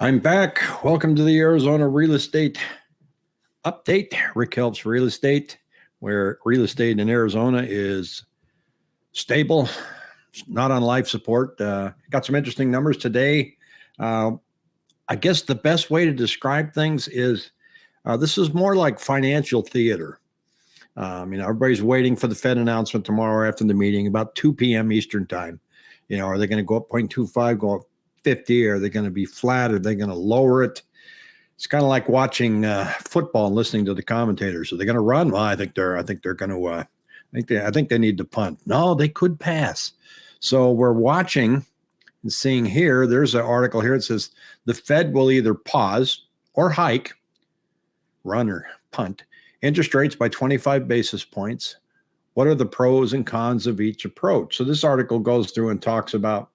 I'm back. Welcome to the Arizona Real Estate Update. Rick helps real estate, where real estate in Arizona is stable, not on life support. Uh, got some interesting numbers today. Uh, I guess the best way to describe things is uh, this is more like financial theater. Um, you know, everybody's waiting for the Fed announcement tomorrow after the meeting, about 2 p.m. Eastern time. You know, are they going to go up 0.25, go up 50? Are they going to be flat? Are they going to lower it? It's kind of like watching uh, football and listening to the commentators. Are they going to run? Well, I think they're. I think they're going to. Uh, I think they. I think they need to punt. No, they could pass. So we're watching and seeing here. There's an article here. It says the Fed will either pause or hike, run or punt interest rates by 25 basis points. What are the pros and cons of each approach? So this article goes through and talks about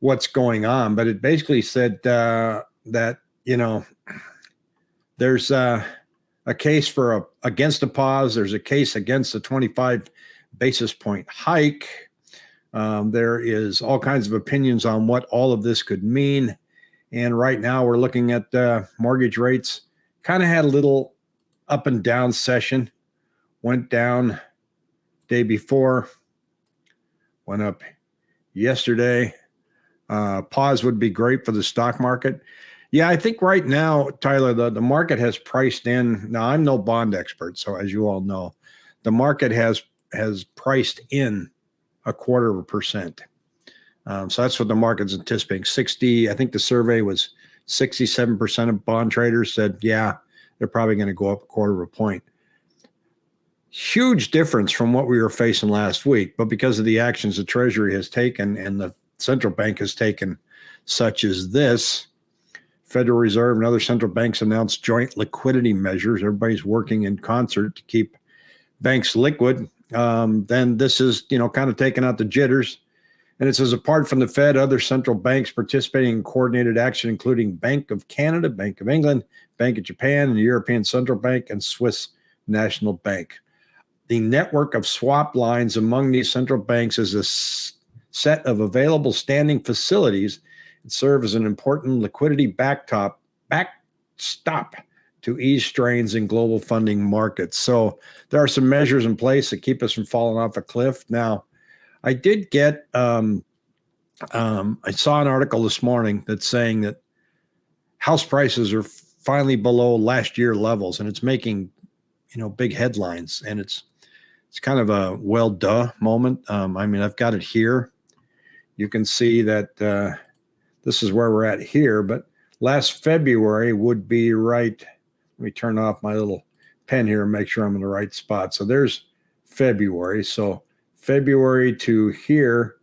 what's going on, but it basically said uh, that you know there's uh, a case for a against a pause. There's a case against a 25 basis point hike. Um, there is all kinds of opinions on what all of this could mean, and right now we're looking at uh, mortgage rates. Kind of had a little up and down session. Went down day before, went up yesterday uh, pause would be great for the stock market. Yeah, I think right now, Tyler, the, the market has priced in. Now, I'm no bond expert, so as you all know, the market has has priced in a quarter of a percent. Um, so that's what the market's anticipating. 60, I think the survey was 67% of bond traders said, yeah, they're probably going to go up a quarter of a point. Huge difference from what we were facing last week, but because of the actions the Treasury has taken and the central bank has taken, such as this. Federal Reserve and other central banks announced joint liquidity measures. Everybody's working in concert to keep banks liquid. Um, then this is, you know, kind of taking out the jitters. And it says apart from the Fed, other central banks participating in coordinated action, including Bank of Canada, Bank of England, Bank of Japan, and the European Central Bank, and Swiss National Bank. The network of swap lines among these central banks is a set of available standing facilities and serve as an important liquidity backstop backstop to ease strains in global funding markets. So there are some measures in place that keep us from falling off a cliff. Now, I did get um, um, I saw an article this morning that's saying that house prices are finally below last year levels, and it's making you know big headlines, and it's it's kind of a well duh moment. Um, I mean, I've got it here you can see that uh, this is where we're at here, but last February would be right. Let me turn off my little pen here and make sure I'm in the right spot. So there's February. So February to here,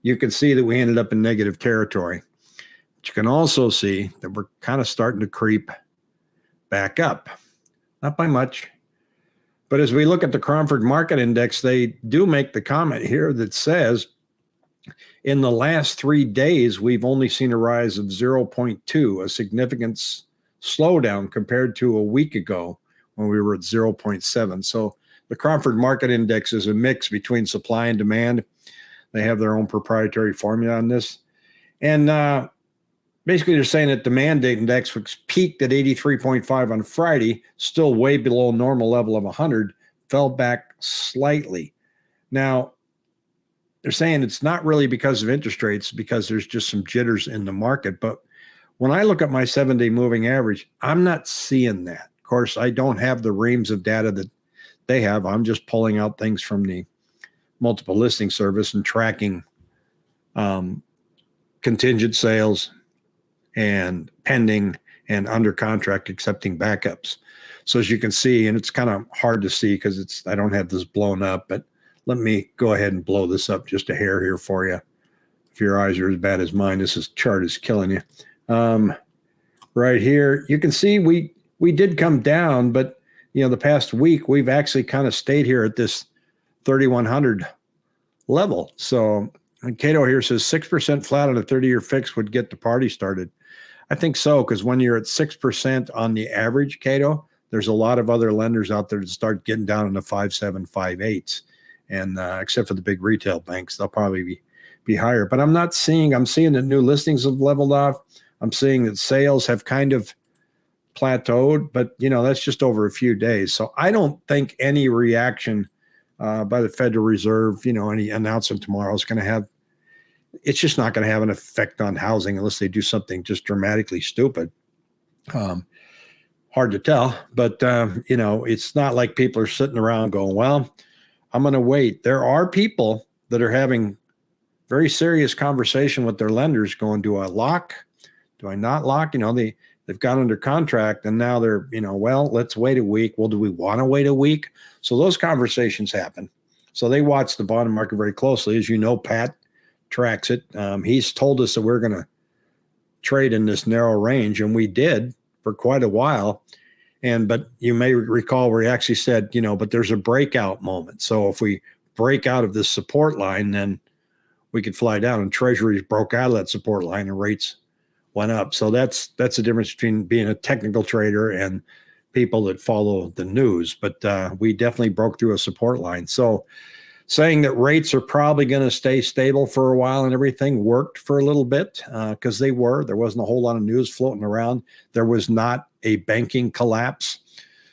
you can see that we ended up in negative territory. But you can also see that we're kind of starting to creep back up. Not by much. But as we look at the Cromford Market Index, they do make the comment here that says in the last three days, we've only seen a rise of 0.2, a significant slowdown compared to a week ago when we were at 0.7. So the Cromford Market Index is a mix between supply and demand. They have their own proprietary formula on this. And uh, basically, they're saying that the demand index, which peaked at 83.5 on Friday, still way below normal level of 100, fell back slightly. Now, they're saying it's not really because of interest rates, because there's just some jitters in the market. But when I look at my seven day moving average, I'm not seeing that. Of course, I don't have the reams of data that they have. I'm just pulling out things from the multiple listing service and tracking um, contingent sales and pending and under contract accepting backups. So as you can see, and it's kind of hard to see because it's I don't have this blown up, but let me go ahead and blow this up just a hair here for you. If your eyes are as bad as mine, this is, chart is killing you. Um, right here, you can see we we did come down, but you know the past week we've actually kind of stayed here at this 3100 level. So Cato here says 6% flat on a 30-year fix would get the party started. I think so, because when you're at 6% on the average, Cato, there's a lot of other lenders out there that start getting down into five, seven, five, eights and uh, except for the big retail banks, they'll probably be be higher. But I'm not seeing. I'm seeing that new listings have leveled off. I'm seeing that sales have kind of plateaued, but you know that's just over a few days. So I don't think any reaction uh, by the Federal Reserve, you know, any announcement tomorrow is going to have. It's just not going to have an effect on housing unless they do something just dramatically stupid. Um, hard to tell, but um, you know, it's not like people are sitting around going, "Well, I'm going to wait." There are people that are having very serious conversation with their lenders, going, "Do I lock? Do I not lock?" You know, they they've got under contract and now they're, you know, well, let's wait a week. Well, do we want to wait a week? So those conversations happen. So they watch the bond market very closely. As you know, Pat tracks it. Um, he's told us that we're going to trade in this narrow range, and we did for quite a while. And but you may recall where he actually said, you know, but there's a breakout moment. So if we break out of this support line, then we could fly down. And Treasuries broke out of that support line, and rates went up. So that's that's the difference between being a technical trader and people that follow the news. But uh, we definitely broke through a support line. So saying that rates are probably going to stay stable for a while and everything worked for a little bit because uh, they were. There wasn't a whole lot of news floating around. There was not a banking collapse.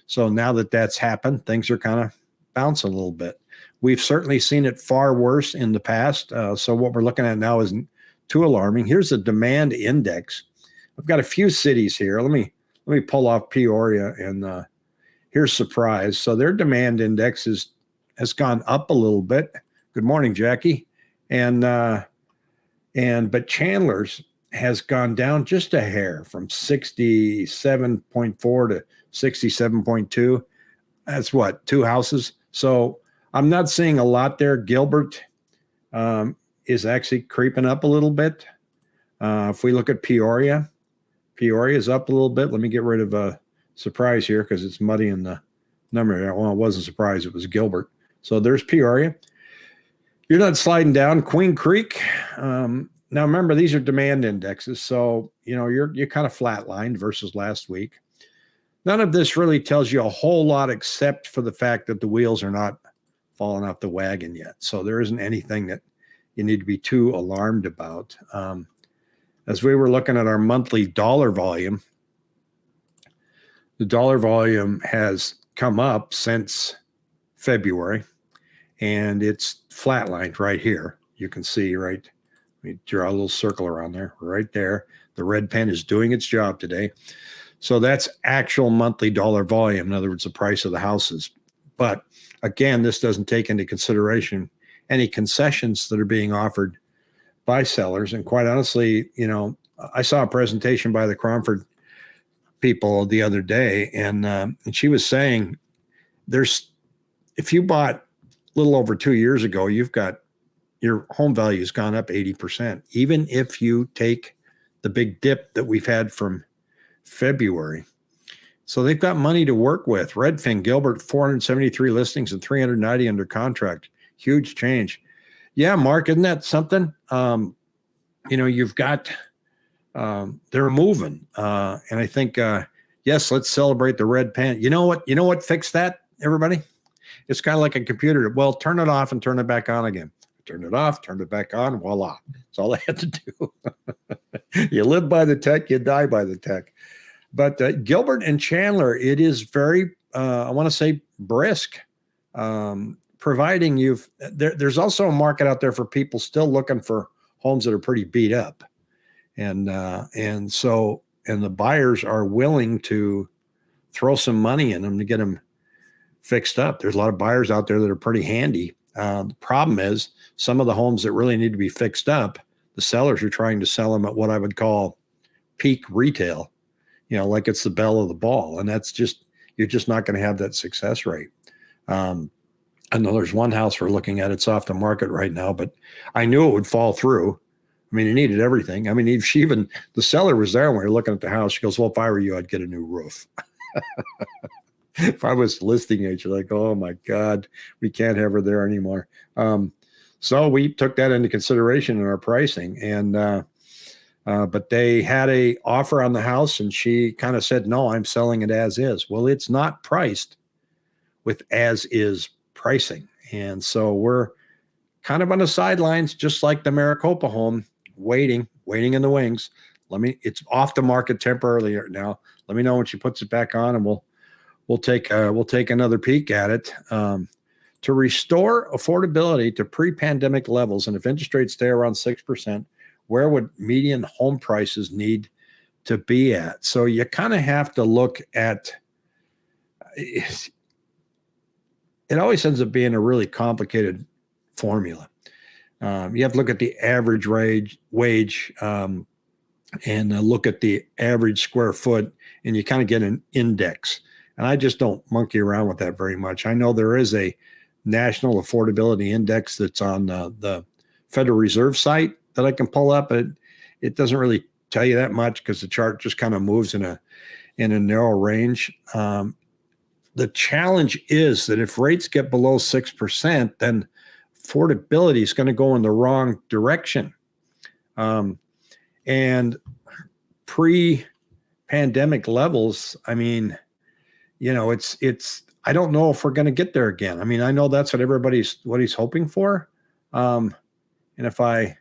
So now that that's happened, things are kind of bouncing a little bit. We've certainly seen it far worse in the past. Uh, so what we're looking at now is too alarming. Here's the demand index. I've got a few cities here. Let me let me pull off Peoria and uh, here's Surprise. So their demand index is has gone up a little bit. Good morning, Jackie. And uh, and but Chandler's has gone down just a hair from 67.4 to 67.2. That's what two houses. So I'm not seeing a lot there. Gilbert um, is actually creeping up a little bit. Uh, if we look at Peoria, Peoria is up a little bit. Let me get rid of a Surprise here because it's muddy in the number. Well, it wasn't a surprise. It was Gilbert. So there's Peoria. You're not sliding down. Queen Creek. Um, now remember, these are demand indexes. So, you know, you're, you're kind of flatlined versus last week. None of this really tells you a whole lot except for the fact that the wheels are not falling off the wagon yet. So there isn't anything that you need to be too alarmed about. Um, as we were looking at our monthly dollar volume, the dollar volume has come up since February and it's flatlined right here. You can see, right? Me draw a little circle around there, right there. The red pen is doing its job today. So that's actual monthly dollar volume. In other words, the price of the houses. But again, this doesn't take into consideration any concessions that are being offered by sellers. And quite honestly, you know, I saw a presentation by the Cromford people the other day, and um, and she was saying, there's if you bought a little over two years ago, you've got your home value has gone up 80%, even if you take the big dip that we've had from February. So they've got money to work with. Redfin, Gilbert, 473 listings and 390 under contract huge change. Yeah, Mark, isn't that something? Um, you know, you've got um, they're moving, uh, and I think uh, yes, let's celebrate the red pen. You know what? You know what fixed that? Everybody, it's kind of like a computer. Well, turn it off and turn it back on again. Turn it off, turn it back on. Voila! That's all I had to do. you live by the tech, you die by the tech. But uh, Gilbert and Chandler, it is very, uh, I want to say, brisk. Um, providing you've there, there's also a market out there for people still looking for homes that are pretty beat up and uh, and so and the buyers are willing to throw some money in them to get them fixed up there's a lot of buyers out there that are pretty handy uh, the problem is some of the homes that really need to be fixed up the sellers are trying to sell them at what i would call peak retail you know like it's the bell of the ball and that's just you're just not going to have that success rate um, I know there's one house we're looking at. It's off the market right now, but I knew it would fall through. I mean, it needed everything. I mean, if she even the seller was there when we were looking at the house. She goes, "Well, if I were you, I'd get a new roof." if I was listing agent, like, oh my God, we can't have her there anymore. Um, so we took that into consideration in our pricing, and uh, uh, but they had a offer on the house, and she kind of said, "No, I'm selling it as is." Well, it's not priced with as is pricing. And so we're kind of on the sidelines, just like the Maricopa home, waiting, waiting in the wings. Let me. It's off the market temporarily now. Let me know when she puts it back on, and we'll we'll take uh, we'll take another peek at it. Um, to restore affordability to pre-pandemic levels, and if interest rates stay around six percent, where would median home prices need to be at? So you kind of have to look at. It always ends up being a really complicated formula. Um, you have to look at the average wage, wage um, and uh, look at the average square foot, and you kind of get an index. And I just don't monkey around with that very much. I know there is a national affordability index that's on uh, the Federal Reserve site that I can pull up. It it doesn't really tell you that much because the chart just kind of moves in a in a narrow range. Um, the challenge is that if rates get below six percent, then affordability is going to go in the wrong direction. Um, and pre pandemic levels, I mean, you know, it's, it's, I don't know if we're going to get there again. I mean, I know that's what everybody's, what he's hoping for. Um, and if I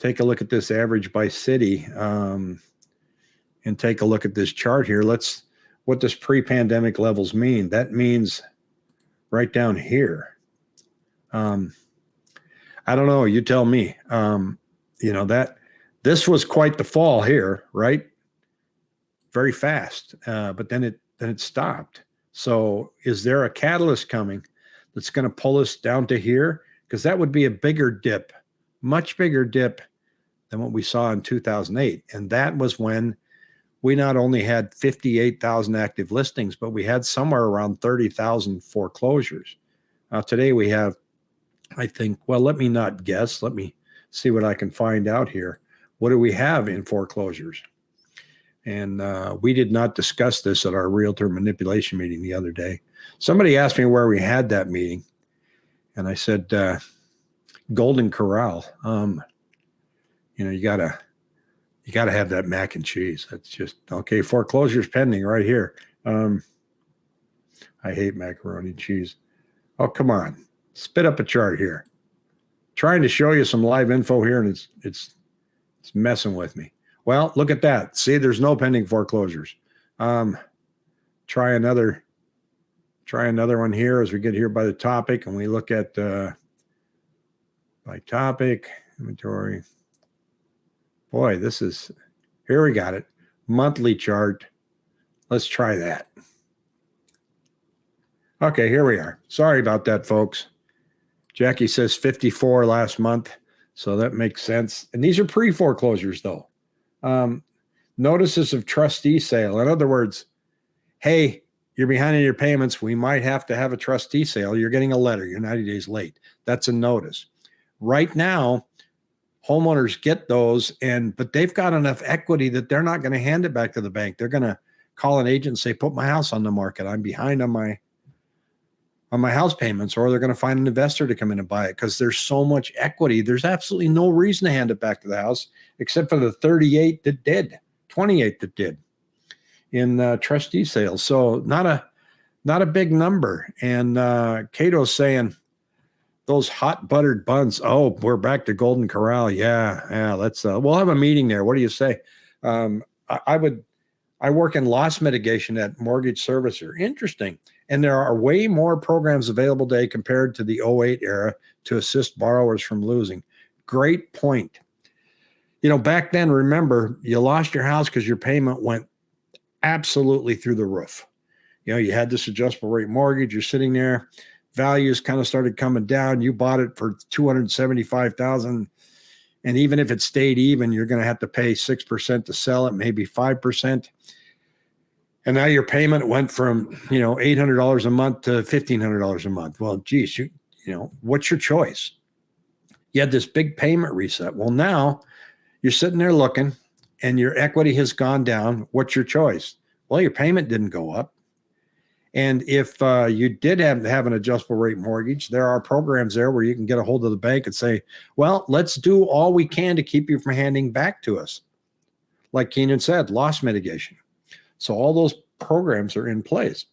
take a look at this average by city, um, and take a look at this chart here, let's, what does pre-pandemic levels mean? That means right down here. Um, I don't know. You tell me. Um, you know that this was quite the fall here, right? Very fast, uh, but then it then it stopped. So, is there a catalyst coming that's going to pull us down to here? Because that would be a bigger dip, much bigger dip than what we saw in 2008, and that was when we not only had 58,000 active listings, but we had somewhere around 30,000 foreclosures. Uh, today we have I think, well, let me not guess. Let me see what I can find out here. What do we have in foreclosures? And uh, we did not discuss this at our realtor manipulation meeting the other day. Somebody asked me where we had that meeting. And I said, uh, Golden Corral. Um, you know, you gotta, you gotta have that mac and cheese. That's just okay. Foreclosures pending right here. Um, I hate macaroni and cheese. Oh, come on spit up a chart here. Trying to show you some live info here, and it's it's it's messing with me. Well, look at that. See, there's no pending foreclosures. Um, try another try another one here as we get here by the topic and we look at uh, by topic inventory. Boy, this is here we got it. Monthly chart. Let's try that. Okay, here we are. Sorry about that, folks. Jackie says 54 last month. So that makes sense. And these are pre foreclosures, though. Um, notices of trustee sale. In other words, hey, you're behind in your payments. We might have to have a trustee sale. You're getting a letter. You're 90 days late. That's a notice. Right now, homeowners get those, and but they've got enough equity that they're not going to hand it back to the bank. They're going to call an agent and say, "Put my house on the market. I'm behind on my on my house payments or they're going to find an investor to come in and buy it because there's so much equity. There's absolutely no reason to hand it back to the house except for the 38 that did, 28 that did in uh, trustee sales. So not a not a big number. And uh, Cato's saying those hot buttered buns. Oh, we're back to Golden Corral. Yeah, yeah. Let's. Uh, we'll have a meeting there. What do you say? Um, I, I would. I work in loss mitigation at Mortgage Servicer. Interesting. And there are way more programs available today compared to the 08 era to assist borrowers from losing. Great point. You know, back then, remember, you lost your house because your payment went absolutely through the roof. You know, you had this adjustable rate mortgage, you're sitting there, values kind of started coming down. You bought it for 275,000 and even if it stayed even, you're going to have to pay 6% to sell it, maybe 5% and now your payment went from you know eight hundred dollars a month to fifteen hundred dollars a month. Well, geez, you you know what's your choice? You had this big payment reset. Well, now you're sitting there looking, and your equity has gone down. What's your choice? Well, your payment didn't go up. And if uh, you did have, have an adjustable rate mortgage, there are programs there where you can get a hold of the bank and say, well, let's do all we can to keep you from handing back to us. Like Keenan said, loss mitigation. So all those programs are in place.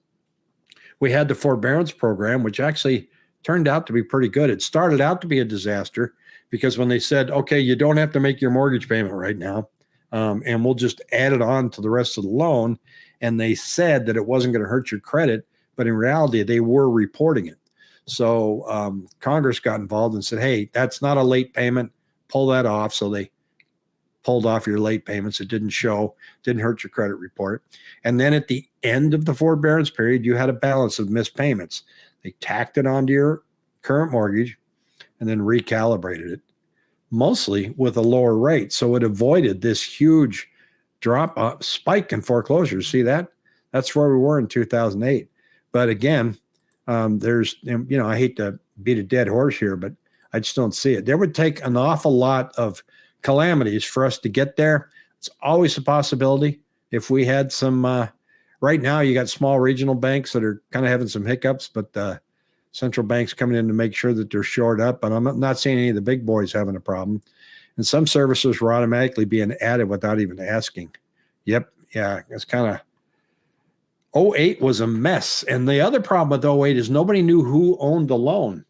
We had the forbearance program, which actually turned out to be pretty good. It started out to be a disaster because when they said, okay, you don't have to make your mortgage payment right now, um, and we'll just add it on to the rest of the loan. And they said that it wasn't going to hurt your credit, but in reality, they were reporting it. So um, Congress got involved and said, "Hey, that's not a late payment. Pull that off." So they pulled off your late payments. It didn't show, didn't hurt your credit report. And then at the end of the forbearance period, you had a balance of missed payments. They tacked it onto your current mortgage and then recalibrated it, mostly with a lower rate. So it avoided this huge drop uh, spike in foreclosures. See that? That's where we were in 2008. But again, um, there's, you know, I hate to beat a dead horse here, but I just don't see it. There would take an awful lot of calamities for us to get there. It's always a possibility. If we had some, uh, right now, you got small regional banks that are kind of having some hiccups, but uh, central banks coming in to make sure that they're shored up. But I'm not seeing any of the big boys having a problem. And some services were automatically being added without even asking. Yep. Yeah. It's kind of 08 was a mess. And the other problem with 08 is nobody knew who owned the loan.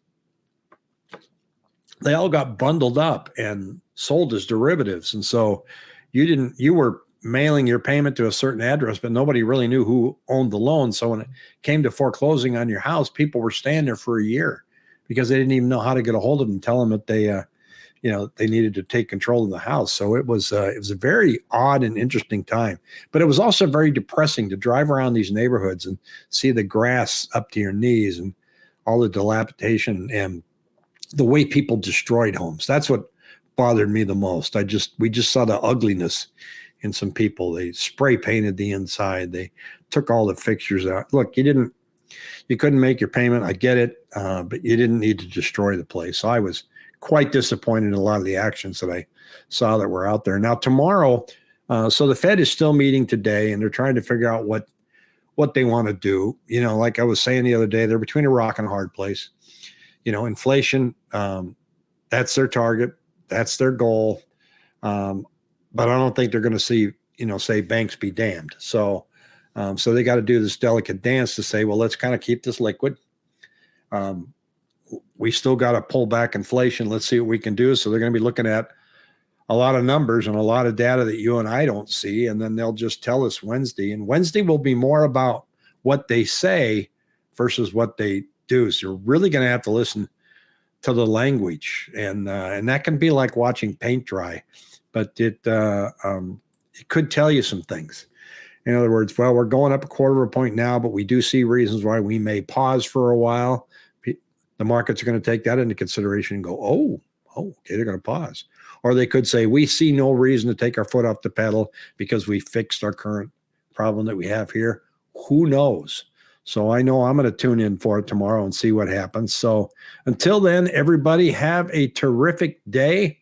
They all got bundled up and sold as derivatives. And so you didn't, you were mailing your payment to a certain address, but nobody really knew who owned the loan. So when it came to foreclosing on your house, people were staying there for a year because they didn't even know how to get a hold of them, tell them that they, uh, you know, they needed to take control of the house. So it was, uh, it was a very odd and interesting time, but it was also very depressing to drive around these neighborhoods and see the grass up to your knees and all the dilapidation and the way people destroyed homes. That's what bothered me the most. I just we just saw the ugliness in some people. They spray painted the inside. They took all the fixtures out. Look, you didn't you couldn't make your payment. I get it, uh, but you didn't need to destroy the place. So I was quite disappointed in a lot of the actions that I saw that were out there. Now tomorrow, uh, so the Fed is still meeting today, and they're trying to figure out what what they want to do. You know, like I was saying the other day, they're between a rock and a hard place. You know, inflation, um, that's their target. That's their goal. Um, but I don't think they're going to see, you know, say banks be damned. So, um, so they got to do this delicate dance to say, well, let's kind of keep this liquid. Um, we still got to pull back inflation. Let's see what we can do. So they're going to be looking at a lot of numbers and a lot of data that you and I don't see. And then they'll just tell us Wednesday. And Wednesday will be more about what they say versus what they do. So you're really going to have to listen to the language, and uh, and that can be like watching paint dry, but it uh, um, it could tell you some things. In other words, well, we're going up a quarter of a point now, but we do see reasons why we may pause for a while. The markets are going to take that into consideration and go, oh, oh, okay, they're going to pause. Or they could say, we see no reason to take our foot off the pedal because we fixed our current problem that we have here. Who knows? So I know I'm going to tune in for it tomorrow and see what happens. So until then, everybody have a terrific day.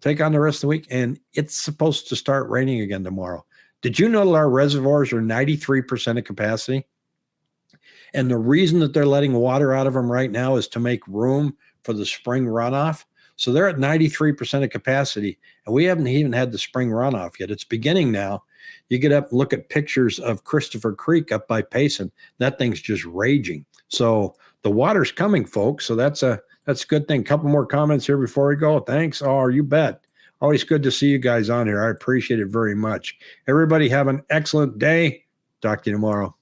Take on the rest of the week. And it's supposed to start raining again tomorrow. Did you know that our reservoirs are 93% of capacity? And the reason that they're letting water out of them right now is to make room for the spring runoff. So they're at 93% of capacity, and we haven't even had the spring runoff yet. It's beginning now. You get up and look at pictures of Christopher Creek up by Payson. That thing's just raging. So the water's coming, folks. So that's a that's a good thing. Couple more comments here before we go. Thanks. Oh, you bet. Always good to see you guys on here. I appreciate it very much. Everybody have an excellent day. Talk to you tomorrow.